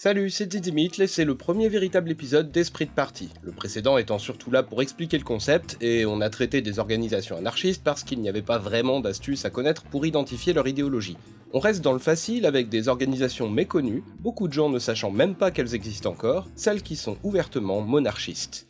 Salut, c'est Didymit, et c'est le premier véritable épisode d'Esprit de Parti, le précédent étant surtout là pour expliquer le concept, et on a traité des organisations anarchistes parce qu'il n'y avait pas vraiment d'astuces à connaître pour identifier leur idéologie. On reste dans le facile avec des organisations méconnues, beaucoup de gens ne sachant même pas qu'elles existent encore, celles qui sont ouvertement monarchistes.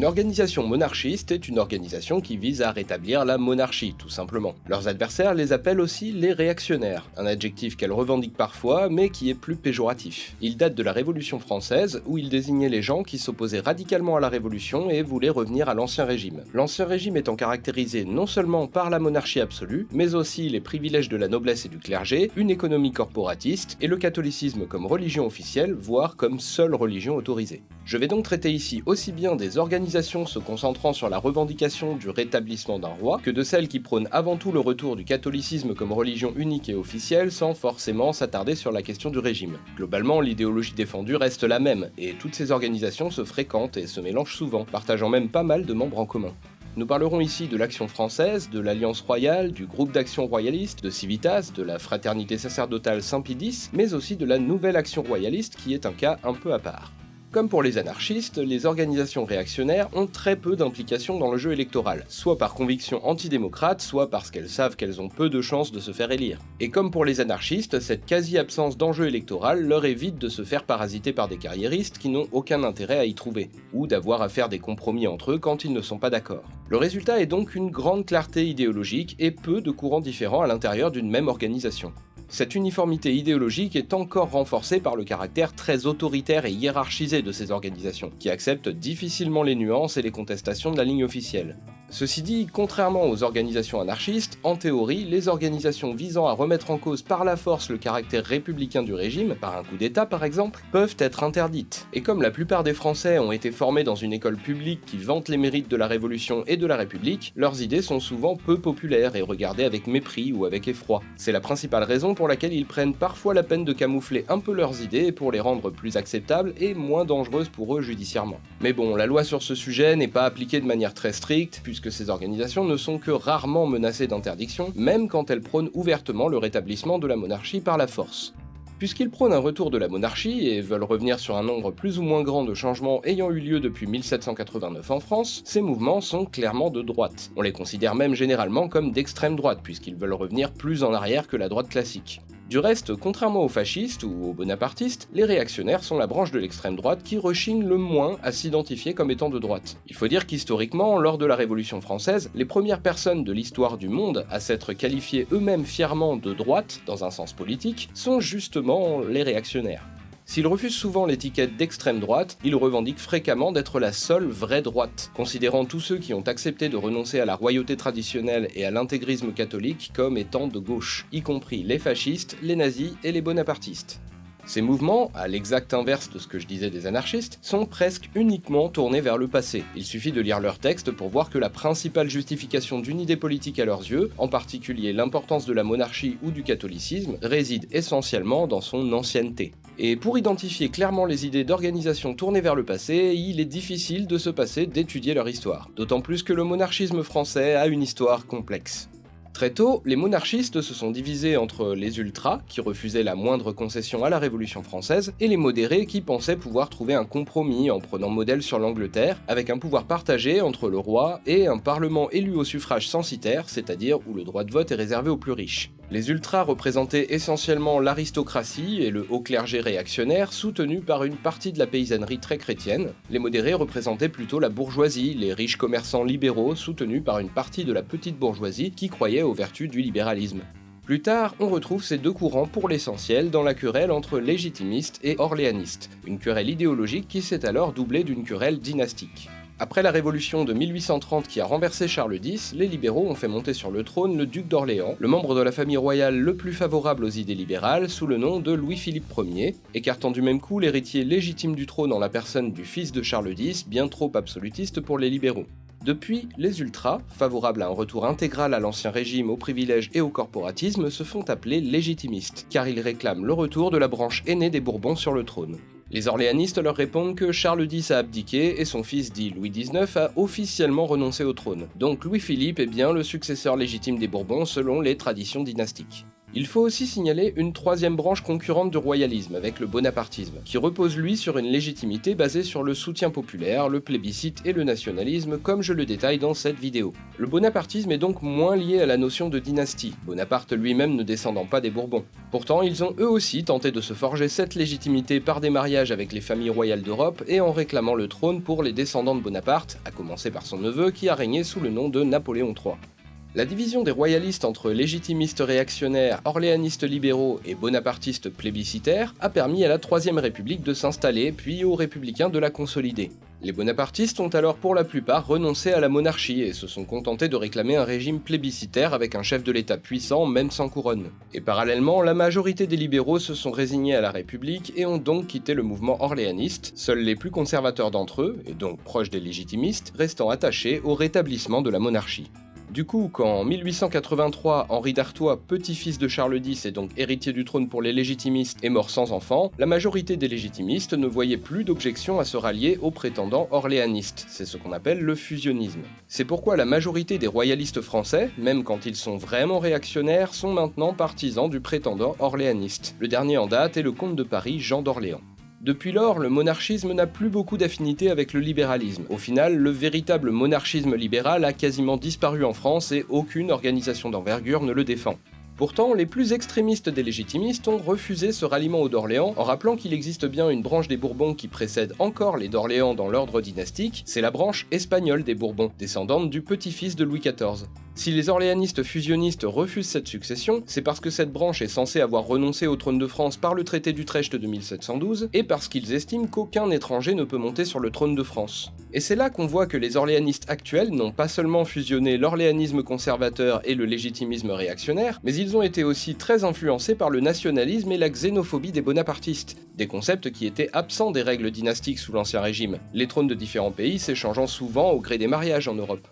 Une organisation monarchiste est une organisation qui vise à rétablir la monarchie, tout simplement. Leurs adversaires les appellent aussi les réactionnaires, un adjectif qu'elles revendiquent parfois, mais qui est plus péjoratif. Il date de la Révolution française, où il désignait les gens qui s'opposaient radicalement à la Révolution et voulaient revenir à l'Ancien Régime. L'Ancien Régime étant caractérisé non seulement par la monarchie absolue, mais aussi les privilèges de la noblesse et du clergé, une économie corporatiste, et le catholicisme comme religion officielle, voire comme seule religion autorisée. Je vais donc traiter ici aussi bien des organisations se concentrant sur la revendication du rétablissement d'un roi, que de celles qui prônent avant tout le retour du catholicisme comme religion unique et officielle sans forcément s'attarder sur la question du régime. Globalement, l'idéologie défendue reste la même, et toutes ces organisations se fréquentent et se mélangent souvent, partageant même pas mal de membres en commun. Nous parlerons ici de l'Action française, de l'Alliance royale, du groupe d'action royaliste, de Civitas, de la fraternité sacerdotale Saint-Pidis, mais aussi de la Nouvelle Action royaliste qui est un cas un peu à part. Comme pour les anarchistes, les organisations réactionnaires ont très peu d'implication dans le jeu électoral, soit par conviction antidémocrate, soit parce qu'elles savent qu'elles ont peu de chances de se faire élire. Et comme pour les anarchistes, cette quasi-absence d'enjeu électoral leur évite de se faire parasiter par des carriéristes qui n'ont aucun intérêt à y trouver, ou d'avoir à faire des compromis entre eux quand ils ne sont pas d'accord. Le résultat est donc une grande clarté idéologique et peu de courants différents à l'intérieur d'une même organisation. Cette uniformité idéologique est encore renforcée par le caractère très autoritaire et hiérarchisé de ces organisations, qui acceptent difficilement les nuances et les contestations de la ligne officielle. Ceci dit, contrairement aux organisations anarchistes, en théorie, les organisations visant à remettre en cause par la force le caractère républicain du régime, par un coup d'état par exemple, peuvent être interdites. Et comme la plupart des Français ont été formés dans une école publique qui vante les mérites de la Révolution et de la République, leurs idées sont souvent peu populaires et regardées avec mépris ou avec effroi. C'est la principale raison pour laquelle ils prennent parfois la peine de camoufler un peu leurs idées pour les rendre plus acceptables et moins dangereuses pour eux judiciairement. Mais bon, la loi sur ce sujet n'est pas appliquée de manière très stricte, puisque que ces organisations ne sont que rarement menacées d'interdiction, même quand elles prônent ouvertement le rétablissement de la monarchie par la force. Puisqu'ils prônent un retour de la monarchie et veulent revenir sur un nombre plus ou moins grand de changements ayant eu lieu depuis 1789 en France, ces mouvements sont clairement de droite. On les considère même généralement comme d'extrême droite, puisqu'ils veulent revenir plus en arrière que la droite classique. Du reste, contrairement aux fascistes ou aux bonapartistes, les réactionnaires sont la branche de l'extrême droite qui rechigne le moins à s'identifier comme étant de droite. Il faut dire qu'historiquement, lors de la Révolution française, les premières personnes de l'histoire du monde à s'être qualifiées eux-mêmes fièrement de droite, dans un sens politique, sont justement les réactionnaires. S'il refuse souvent l'étiquette d'extrême droite, il revendique fréquemment d'être la seule vraie droite, considérant tous ceux qui ont accepté de renoncer à la royauté traditionnelle et à l'intégrisme catholique comme étant de gauche, y compris les fascistes, les nazis et les bonapartistes. Ces mouvements, à l'exact inverse de ce que je disais des anarchistes, sont presque uniquement tournés vers le passé. Il suffit de lire leurs textes pour voir que la principale justification d'une idée politique à leurs yeux, en particulier l'importance de la monarchie ou du catholicisme, réside essentiellement dans son ancienneté. Et pour identifier clairement les idées d'organisation tournées vers le passé, il est difficile de se passer d'étudier leur histoire, d'autant plus que le monarchisme français a une histoire complexe. Très tôt, les monarchistes se sont divisés entre les ultras, qui refusaient la moindre concession à la Révolution française, et les modérés qui pensaient pouvoir trouver un compromis en prenant modèle sur l'Angleterre, avec un pouvoir partagé entre le roi et un parlement élu au suffrage censitaire, c'est-à-dire où le droit de vote est réservé aux plus riches. Les ultras représentaient essentiellement l'aristocratie et le haut clergé réactionnaire soutenu par une partie de la paysannerie très chrétienne. Les modérés représentaient plutôt la bourgeoisie, les riches commerçants libéraux soutenus par une partie de la petite bourgeoisie qui croyait aux vertus du libéralisme. Plus tard, on retrouve ces deux courants pour l'essentiel dans la querelle entre légitimistes et orléanistes, une querelle idéologique qui s'est alors doublée d'une querelle dynastique. Après la révolution de 1830 qui a renversé Charles X, les libéraux ont fait monter sur le trône le duc d'Orléans, le membre de la famille royale le plus favorable aux idées libérales, sous le nom de Louis-Philippe Ier, écartant du même coup l'héritier légitime du trône en la personne du fils de Charles X, bien trop absolutiste pour les libéraux. Depuis, les ultras, favorables à un retour intégral à l'ancien régime, aux privilèges et au corporatisme, se font appeler légitimistes, car ils réclament le retour de la branche aînée des Bourbons sur le trône. Les orléanistes leur répondent que Charles X a abdiqué et son fils dit Louis XIX a officiellement renoncé au trône. Donc Louis-Philippe est bien le successeur légitime des Bourbons selon les traditions dynastiques. Il faut aussi signaler une troisième branche concurrente du royalisme, avec le bonapartisme, qui repose lui sur une légitimité basée sur le soutien populaire, le plébiscite et le nationalisme, comme je le détaille dans cette vidéo. Le bonapartisme est donc moins lié à la notion de dynastie, Bonaparte lui-même ne descendant pas des Bourbons. Pourtant, ils ont eux aussi tenté de se forger cette légitimité par des mariages avec les familles royales d'Europe et en réclamant le trône pour les descendants de Bonaparte, à commencer par son neveu qui a régné sous le nom de Napoléon III. La division des royalistes entre légitimistes réactionnaires, orléanistes libéraux et bonapartistes plébiscitaires a permis à la Troisième République de s'installer, puis aux républicains de la consolider. Les bonapartistes ont alors pour la plupart renoncé à la monarchie et se sont contentés de réclamer un régime plébiscitaire avec un chef de l'État puissant, même sans couronne. Et parallèlement, la majorité des libéraux se sont résignés à la République et ont donc quitté le mouvement orléaniste, seuls les plus conservateurs d'entre eux, et donc proches des légitimistes, restant attachés au rétablissement de la monarchie. Du coup, quand en 1883, Henri d'Artois, petit-fils de Charles X et donc héritier du trône pour les légitimistes, est mort sans enfant, la majorité des légitimistes ne voyait plus d'objection à se rallier aux prétendants orléanistes, c'est ce qu'on appelle le fusionnisme. C'est pourquoi la majorité des royalistes français, même quand ils sont vraiment réactionnaires, sont maintenant partisans du prétendant orléaniste. Le dernier en date est le comte de Paris Jean d'Orléans. Depuis lors, le monarchisme n'a plus beaucoup d'affinité avec le libéralisme. Au final, le véritable monarchisme libéral a quasiment disparu en France et aucune organisation d'envergure ne le défend. Pourtant, les plus extrémistes des légitimistes ont refusé ce ralliement aux d'Orléans en rappelant qu'il existe bien une branche des Bourbons qui précède encore les d'Orléans dans l'ordre dynastique, c'est la branche espagnole des Bourbons, descendante du petit-fils de Louis XIV. Si les orléanistes fusionnistes refusent cette succession, c'est parce que cette branche est censée avoir renoncé au trône de France par le traité d'Utrecht de 1712, et parce qu'ils estiment qu'aucun étranger ne peut monter sur le trône de France. Et c'est là qu'on voit que les orléanistes actuels n'ont pas seulement fusionné l'orléanisme conservateur et le légitimisme réactionnaire, mais ils ont été aussi très influencés par le nationalisme et la xénophobie des bonapartistes, des concepts qui étaient absents des règles dynastiques sous l'Ancien Régime, les trônes de différents pays s'échangeant souvent au gré des mariages en Europe.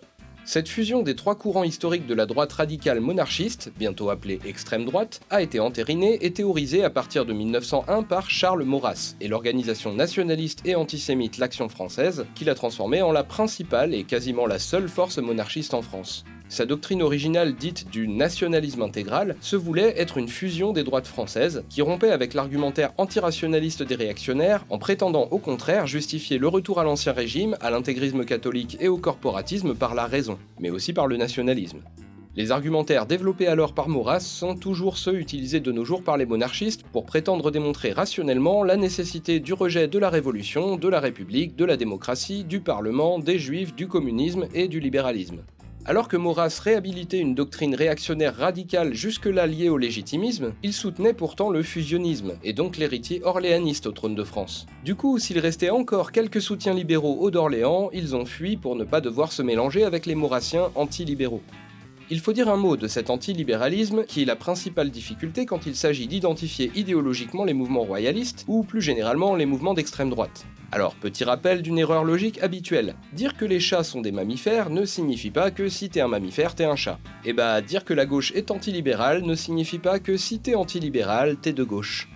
Cette fusion des trois courants historiques de la droite radicale monarchiste, bientôt appelée extrême droite, a été entérinée et théorisée à partir de 1901 par Charles Maurras et l'organisation nationaliste et antisémite l'Action française, qui l'a transformée en la principale et quasiment la seule force monarchiste en France. Sa doctrine originale dite du nationalisme intégral se voulait être une fusion des droites françaises, qui rompait avec l'argumentaire antirationaliste des réactionnaires en prétendant au contraire justifier le retour à l'ancien régime, à l'intégrisme catholique et au corporatisme par la raison, mais aussi par le nationalisme. Les argumentaires développés alors par Maurras sont toujours ceux utilisés de nos jours par les monarchistes pour prétendre démontrer rationnellement la nécessité du rejet de la Révolution, de la République, de la démocratie, du Parlement, des Juifs, du communisme et du libéralisme. Alors que Maurras réhabilitait une doctrine réactionnaire radicale jusque-là liée au légitimisme, il soutenait pourtant le fusionnisme, et donc l'héritier orléaniste au trône de France. Du coup, s'il restait encore quelques soutiens libéraux aux d'Orléans, ils ont fui pour ne pas devoir se mélanger avec les maurassiens anti-libéraux. Il faut dire un mot de cet antilibéralisme qui est la principale difficulté quand il s'agit d'identifier idéologiquement les mouvements royalistes ou plus généralement les mouvements d'extrême droite. Alors, petit rappel d'une erreur logique habituelle. Dire que les chats sont des mammifères ne signifie pas que si t'es un mammifère, t'es un chat. Et bah, dire que la gauche est antilibérale ne signifie pas que si t'es antilibéral, t'es de gauche.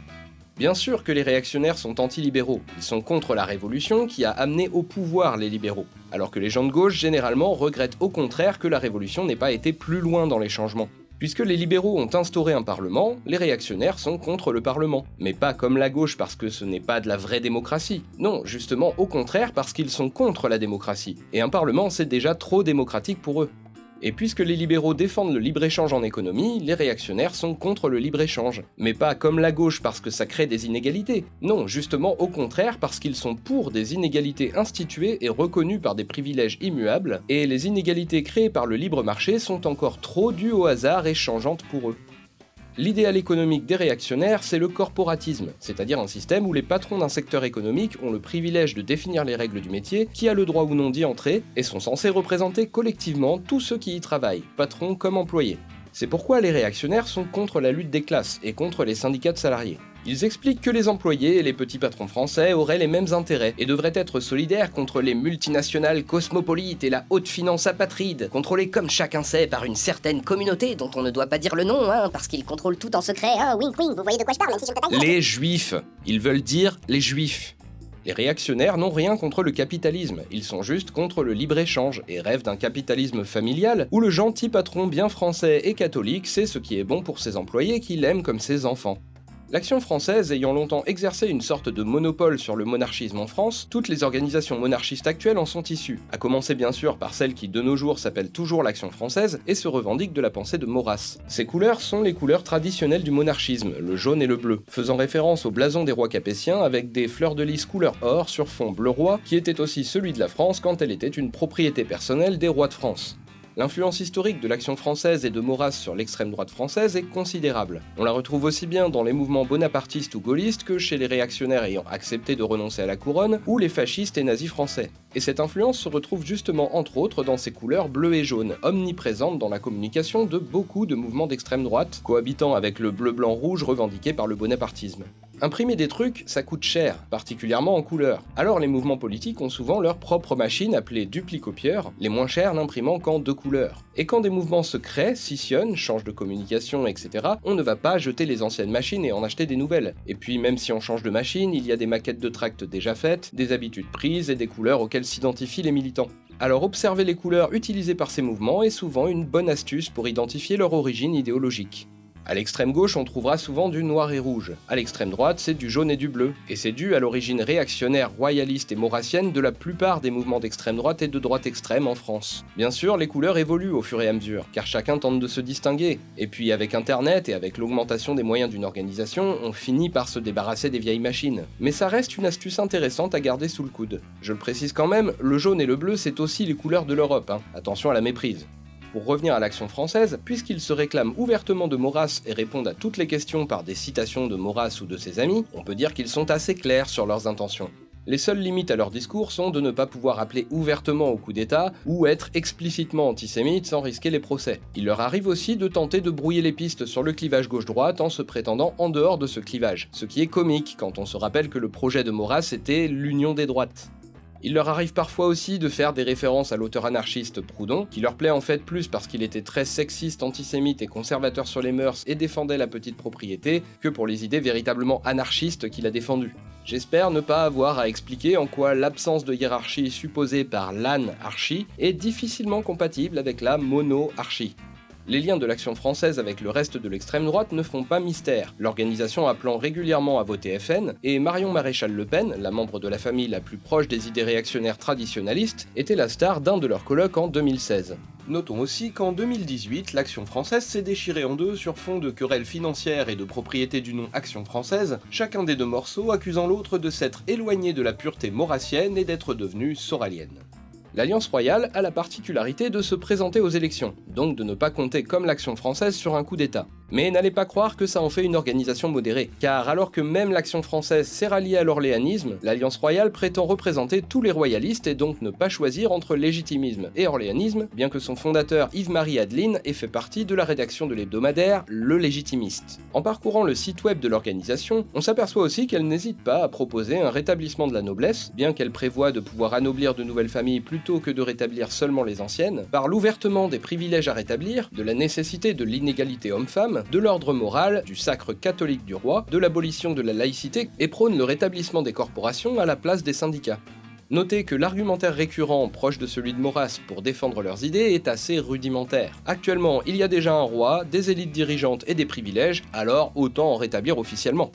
Bien sûr que les réactionnaires sont anti-libéraux, ils sont contre la révolution qui a amené au pouvoir les libéraux, alors que les gens de gauche généralement regrettent au contraire que la révolution n'ait pas été plus loin dans les changements. Puisque les libéraux ont instauré un parlement, les réactionnaires sont contre le parlement. Mais pas comme la gauche parce que ce n'est pas de la vraie démocratie. Non, justement au contraire parce qu'ils sont contre la démocratie. Et un parlement c'est déjà trop démocratique pour eux. Et puisque les libéraux défendent le libre-échange en économie, les réactionnaires sont contre le libre-échange. Mais pas comme la gauche parce que ça crée des inégalités. Non, justement au contraire parce qu'ils sont pour des inégalités instituées et reconnues par des privilèges immuables, et les inégalités créées par le libre marché sont encore trop dues au hasard et changeantes pour eux. L'idéal économique des réactionnaires, c'est le corporatisme, c'est-à-dire un système où les patrons d'un secteur économique ont le privilège de définir les règles du métier, qui a le droit ou non d'y entrer, et sont censés représenter collectivement tous ceux qui y travaillent, patrons comme employés. C'est pourquoi les réactionnaires sont contre la lutte des classes et contre les syndicats de salariés. Ils expliquent que les employés et les petits patrons français auraient les mêmes intérêts et devraient être solidaires contre les multinationales cosmopolites et la haute finance apatride, contrôlées comme chacun sait par une certaine communauté dont on ne doit pas dire le nom, hein, parce qu'ils contrôlent tout en secret, wink wink, vous voyez de quoi je parle, Les juifs. Ils veulent dire les juifs. Les réactionnaires n'ont rien contre le capitalisme, ils sont juste contre le libre-échange et rêvent d'un capitalisme familial où le gentil patron bien français et catholique sait ce qui est bon pour ses employés qu'il aime comme ses enfants. L'action française ayant longtemps exercé une sorte de monopole sur le monarchisme en France, toutes les organisations monarchistes actuelles en sont issues, à commencer bien sûr par celle qui de nos jours s'appelle toujours l'Action française et se revendique de la pensée de Maurras. Ces couleurs sont les couleurs traditionnelles du monarchisme, le jaune et le bleu, faisant référence au blason des rois capétiens avec des fleurs de lys couleur or sur fond bleu roi, qui était aussi celui de la France quand elle était une propriété personnelle des rois de France. L'influence historique de l'action française et de Maurras sur l'extrême droite française est considérable. On la retrouve aussi bien dans les mouvements bonapartistes ou gaullistes que chez les réactionnaires ayant accepté de renoncer à la couronne ou les fascistes et nazis français. Et cette influence se retrouve justement entre autres dans ses couleurs bleues et jaunes, omniprésentes dans la communication de beaucoup de mouvements d'extrême droite, cohabitant avec le bleu-blanc-rouge revendiqué par le bonapartisme. Imprimer des trucs, ça coûte cher, particulièrement en couleur. Alors les mouvements politiques ont souvent leur propre machine appelée duplicopieur, les moins chers n'imprimant qu'en deux couleurs. Et quand des mouvements se créent, scissionnent, changent de communication, etc., on ne va pas jeter les anciennes machines et en acheter des nouvelles. Et puis même si on change de machine, il y a des maquettes de tracts déjà faites, des habitudes prises et des couleurs auxquelles s'identifient les militants. Alors observer les couleurs utilisées par ces mouvements est souvent une bonne astuce pour identifier leur origine idéologique. À l'extrême gauche, on trouvera souvent du noir et rouge. À l'extrême droite, c'est du jaune et du bleu. Et c'est dû à l'origine réactionnaire, royaliste et maurassienne de la plupart des mouvements d'extrême droite et de droite extrême en France. Bien sûr, les couleurs évoluent au fur et à mesure, car chacun tente de se distinguer. Et puis avec Internet et avec l'augmentation des moyens d'une organisation, on finit par se débarrasser des vieilles machines. Mais ça reste une astuce intéressante à garder sous le coude. Je le précise quand même, le jaune et le bleu, c'est aussi les couleurs de l'Europe. Hein. Attention à la méprise. Pour revenir à l'action française, puisqu'ils se réclament ouvertement de Maurras et répondent à toutes les questions par des citations de Maurras ou de ses amis, on peut dire qu'ils sont assez clairs sur leurs intentions. Les seules limites à leur discours sont de ne pas pouvoir appeler ouvertement au coup d'État ou être explicitement antisémite sans risquer les procès. Il leur arrive aussi de tenter de brouiller les pistes sur le clivage gauche-droite en se prétendant en dehors de ce clivage, ce qui est comique quand on se rappelle que le projet de Maurras était l'union des droites. Il leur arrive parfois aussi de faire des références à l'auteur anarchiste Proudhon, qui leur plaît en fait plus parce qu'il était très sexiste, antisémite et conservateur sur les mœurs et défendait la petite propriété, que pour les idées véritablement anarchistes qu'il a défendues. J'espère ne pas avoir à expliquer en quoi l'absence de hiérarchie supposée par l'anarchie est difficilement compatible avec la mono-archie. Les liens de l'action française avec le reste de l'extrême droite ne font pas mystère, l'organisation appelant régulièrement à voter FN, et Marion Maréchal Le Pen, la membre de la famille la plus proche des idées réactionnaires traditionnalistes, était la star d'un de leurs colloques en 2016. Notons aussi qu'en 2018, l'action française s'est déchirée en deux sur fond de querelles financières et de propriété du nom Action française, chacun des deux morceaux accusant l'autre de s'être éloigné de la pureté maurassienne et d'être devenu soralienne. L'Alliance royale a la particularité de se présenter aux élections, donc de ne pas compter comme l'action française sur un coup d'État. Mais n'allez pas croire que ça en fait une organisation modérée, car alors que même l'action française s'est ralliée à l'orléanisme, l'Alliance royale prétend représenter tous les royalistes et donc ne pas choisir entre légitimisme et orléanisme, bien que son fondateur Yves-Marie Adeline ait fait partie de la rédaction de l'hebdomadaire Le Légitimiste. En parcourant le site web de l'organisation, on s'aperçoit aussi qu'elle n'hésite pas à proposer un rétablissement de la noblesse, bien qu'elle prévoit de pouvoir anoblir de nouvelles familles plutôt que de rétablir seulement les anciennes, par l'ouvertement des privilèges à rétablir, de la nécessité de l'inégalité homme-femme, de l'ordre moral, du sacre catholique du roi, de l'abolition de la laïcité et prône le rétablissement des corporations à la place des syndicats. Notez que l'argumentaire récurrent proche de celui de Maurras pour défendre leurs idées est assez rudimentaire. Actuellement, il y a déjà un roi, des élites dirigeantes et des privilèges, alors autant en rétablir officiellement.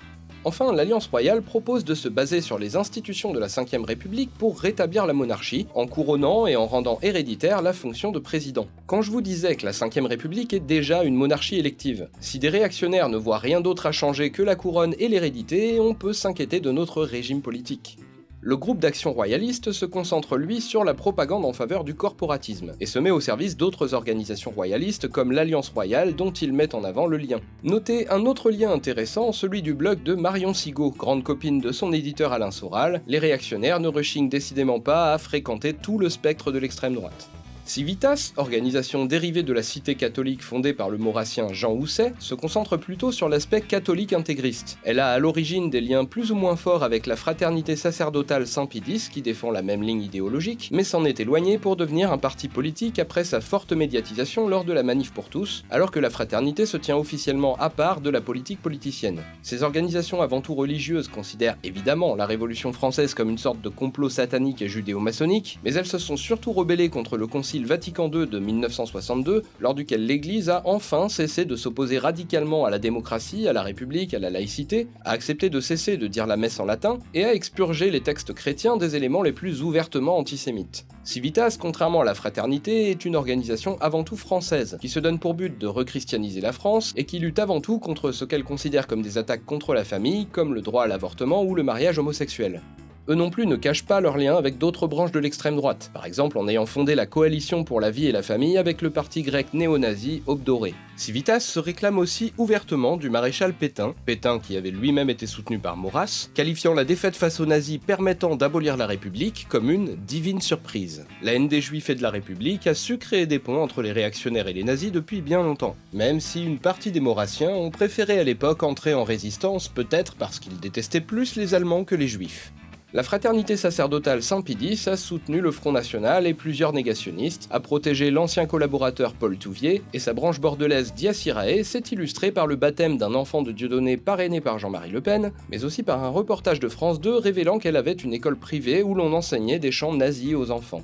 Enfin, l'Alliance royale propose de se baser sur les institutions de la Ve République pour rétablir la monarchie, en couronnant et en rendant héréditaire la fonction de président. Quand je vous disais que la Ve République est déjà une monarchie élective, si des réactionnaires ne voient rien d'autre à changer que la couronne et l'hérédité, on peut s'inquiéter de notre régime politique. Le groupe d'action royaliste se concentre lui sur la propagande en faveur du corporatisme, et se met au service d'autres organisations royalistes comme l'Alliance Royale dont il met en avant le lien. Notez un autre lien intéressant, celui du blog de Marion Sigaud, grande copine de son éditeur Alain Soral, les réactionnaires ne rechignent décidément pas à fréquenter tout le spectre de l'extrême droite. Civitas, organisation dérivée de la cité catholique fondée par le maurassien Jean Housset, se concentre plutôt sur l'aspect catholique intégriste. Elle a à l'origine des liens plus ou moins forts avec la fraternité sacerdotale Saint-Pidis qui défend la même ligne idéologique, mais s'en est éloignée pour devenir un parti politique après sa forte médiatisation lors de la Manif pour tous, alors que la fraternité se tient officiellement à part de la politique politicienne. Ces organisations avant tout religieuses considèrent évidemment la Révolution française comme une sorte de complot satanique et judéo-maçonnique, mais elles se sont surtout rebellées contre le concile Vatican II de 1962, lors duquel l'Église a enfin cessé de s'opposer radicalement à la démocratie, à la République, à la laïcité, a accepté de cesser de dire la messe en latin, et a expurgé les textes chrétiens des éléments les plus ouvertement antisémites. Civitas, contrairement à la Fraternité, est une organisation avant tout française, qui se donne pour but de rechristianiser la France, et qui lutte avant tout contre ce qu'elle considère comme des attaques contre la famille, comme le droit à l'avortement ou le mariage homosexuel eux non plus ne cachent pas leur lien avec d'autres branches de l'extrême droite, par exemple en ayant fondé la Coalition pour la vie et la famille avec le parti grec néo-nazi Obdoré. Civitas se réclame aussi ouvertement du maréchal Pétain, Pétain qui avait lui-même été soutenu par Maurras, qualifiant la défaite face aux nazis permettant d'abolir la République comme une divine surprise. La haine des juifs et de la République a su créer des ponts entre les réactionnaires et les nazis depuis bien longtemps, même si une partie des maurassiens ont préféré à l'époque entrer en résistance peut-être parce qu'ils détestaient plus les Allemands que les juifs. La fraternité sacerdotale Saint-Pidis a soutenu le Front National et plusieurs négationnistes, a protégé l'ancien collaborateur Paul Touvier, et sa branche bordelaise Diacirae s'est illustrée par le baptême d'un enfant de Dieudonné parrainé par Jean-Marie Le Pen, mais aussi par un reportage de France 2 révélant qu'elle avait une école privée où l'on enseignait des chants nazis aux enfants.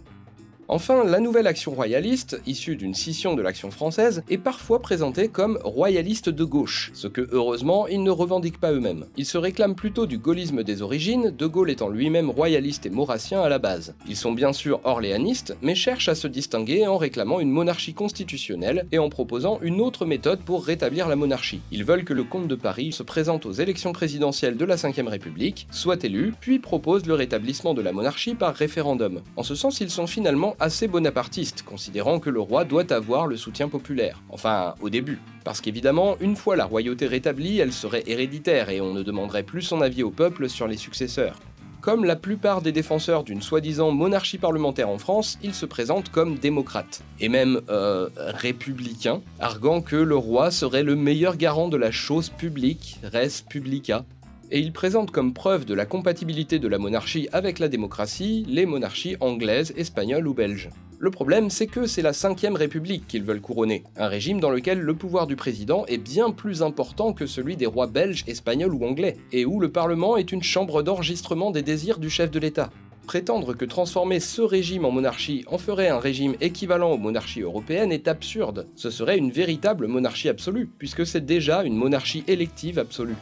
Enfin, la nouvelle action royaliste, issue d'une scission de l'action française, est parfois présentée comme royaliste de gauche, ce que heureusement ils ne revendiquent pas eux-mêmes. Ils se réclament plutôt du gaullisme des origines, De Gaulle étant lui-même royaliste et maurassien à la base. Ils sont bien sûr orléanistes, mais cherchent à se distinguer en réclamant une monarchie constitutionnelle et en proposant une autre méthode pour rétablir la monarchie. Ils veulent que le comte de Paris se présente aux élections présidentielles de la Ve République, soit élu, puis propose le rétablissement de la monarchie par référendum. En ce sens, ils sont finalement assez bonapartiste, considérant que le roi doit avoir le soutien populaire. Enfin, au début. Parce qu'évidemment, une fois la royauté rétablie, elle serait héréditaire et on ne demanderait plus son avis au peuple sur les successeurs. Comme la plupart des défenseurs d'une soi-disant monarchie parlementaire en France, ils se présentent comme démocrates, et même euh, républicains, arguant que le roi serait le meilleur garant de la chose publique, res publica, et il présente comme preuve de la compatibilité de la monarchie avec la démocratie les monarchies anglaises, espagnoles ou belges. Le problème, c'est que c'est la 5ème République qu'ils veulent couronner, un régime dans lequel le pouvoir du président est bien plus important que celui des rois belges, espagnols ou anglais, et où le Parlement est une chambre d'enregistrement des désirs du chef de l'État. Prétendre que transformer ce régime en monarchie en ferait un régime équivalent aux monarchies européennes est absurde. Ce serait une véritable monarchie absolue, puisque c'est déjà une monarchie élective absolue.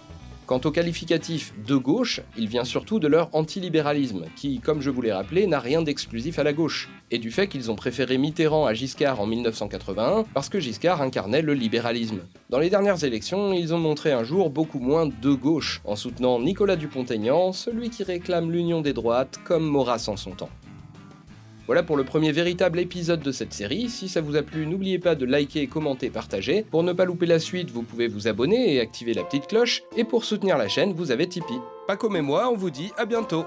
Quant au qualificatif de gauche, il vient surtout de leur antilibéralisme, qui, comme je vous l'ai rappelé, n'a rien d'exclusif à la gauche, et du fait qu'ils ont préféré Mitterrand à Giscard en 1981 parce que Giscard incarnait le libéralisme. Dans les dernières élections, ils ont montré un jour beaucoup moins de gauche, en soutenant Nicolas Dupont-Aignan, celui qui réclame l'union des droites comme Maurras en son temps. Voilà pour le premier véritable épisode de cette série. Si ça vous a plu, n'oubliez pas de liker, commenter, partager. Pour ne pas louper la suite, vous pouvez vous abonner et activer la petite cloche. Et pour soutenir la chaîne, vous avez Tipeee. Paco et moi, on vous dit à bientôt